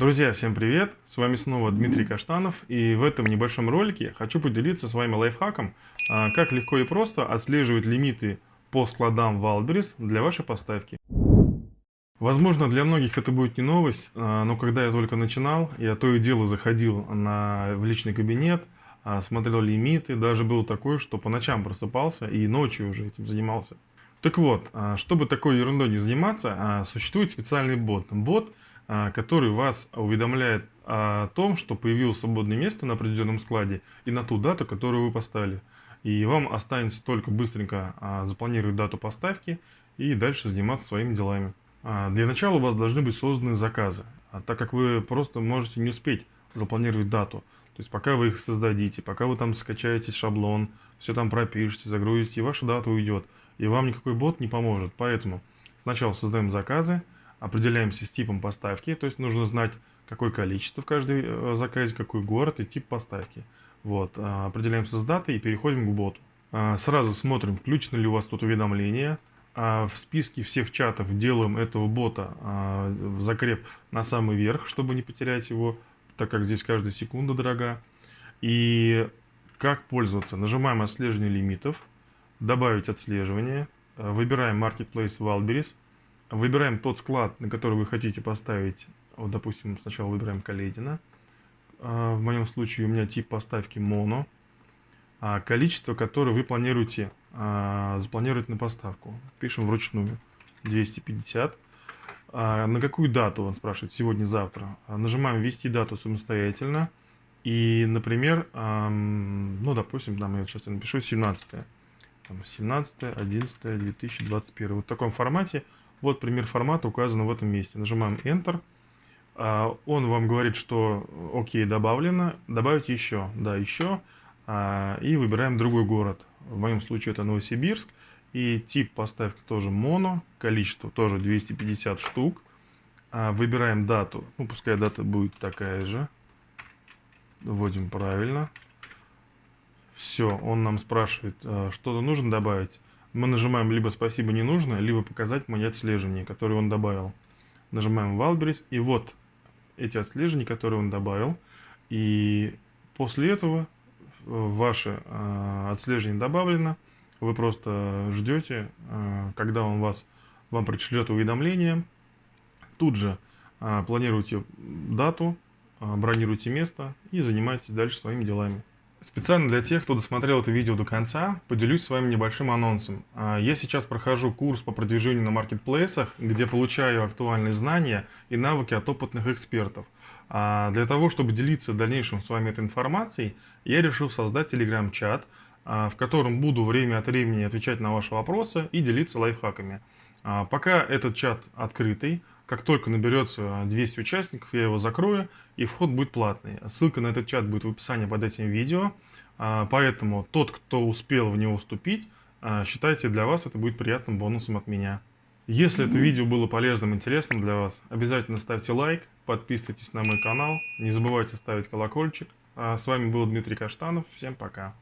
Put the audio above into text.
Друзья, всем привет! С вами снова Дмитрий Каштанов и в этом небольшом ролике хочу поделиться с вами лайфхаком, а, как легко и просто отслеживать лимиты по складам Wildberries для вашей поставки. Возможно, для многих это будет не новость, а, но когда я только начинал, я то и дело заходил на, в личный кабинет, а, смотрел лимиты, даже был такой, что по ночам просыпался и ночью уже этим занимался. Так вот, чтобы такой ерундой не заниматься, существует специальный бот. Бот который вас уведомляет о том, что появилось свободное место на определенном складе и на ту дату, которую вы поставили. И вам останется только быстренько а, запланировать дату поставки и дальше заниматься своими делами. А, для начала у вас должны быть созданы заказы, так как вы просто можете не успеть запланировать дату. То есть пока вы их создадите, пока вы там скачаете шаблон, все там пропишете, загрузите, ваша дата уйдет. И вам никакой бот не поможет. Поэтому сначала создаем заказы, определяемся с типом поставки, то есть нужно знать, какое количество в каждой э, заказе, какой город и тип поставки. Вот, а, определяемся с датой и переходим к боту. А, сразу смотрим, включено ли у вас тут уведомление. В списке всех чатов делаем этого бота в закреп на самый верх, чтобы не потерять его, так как здесь каждая секунда дорога. И как пользоваться? Нажимаем отслеживание лимитов, добавить отслеживание, выбираем Marketplace Wildberries, Выбираем тот склад, на который вы хотите поставить. Вот, допустим, сначала выбираем Каледина. А, в моем случае у меня тип поставки моно. А количество, которое вы планируете а, запланировать на поставку. Пишем вручную 250. На какую дату, он спрашивает, сегодня-завтра. Нажимаем «Ввести дату самостоятельно». И, например, ну, допустим, там я сейчас напишу 17 17 11 2021 вот в таком формате вот пример формата указан в этом месте. Нажимаем Enter. А, он вам говорит, что окей, добавлено. Добавить еще. Да, еще. А, и выбираем другой город. В моем случае это Новосибирск. И тип поставки тоже моно. Количество тоже 250 штук. А, выбираем дату. Ну, пускай дата будет такая же. Вводим правильно. Все, он нам спрашивает, что-то нужно добавить мы нажимаем либо «Спасибо, не нужно», либо «Показать мои отслеживания», которые он добавил. Нажимаем Wildberries, и вот эти отслеживания, которые он добавил. И после этого э, ваше э, отслеживание добавлено. Вы просто ждете, э, когда он вас, вам пришлет уведомление. Тут же э, планируйте дату, э, бронируйте место и занимайтесь дальше своими делами. Специально для тех, кто досмотрел это видео до конца, поделюсь с вами небольшим анонсом. А, я сейчас прохожу курс по продвижению на маркетплейсах, где получаю актуальные знания и навыки от опытных экспертов. А, для того, чтобы делиться в дальнейшем с вами этой информацией, я решил создать телеграм-чат, а, в котором буду время от времени отвечать на ваши вопросы и делиться лайфхаками. Пока этот чат открытый, как только наберется 200 участников, я его закрою, и вход будет платный. Ссылка на этот чат будет в описании под этим видео. А, поэтому тот, кто успел в него вступить, а, считайте, для вас это будет приятным бонусом от меня. Если это видео было полезным, интересным для вас, обязательно ставьте лайк, подписывайтесь на мой канал, не забывайте ставить колокольчик. А с вами был Дмитрий Каштанов, всем пока.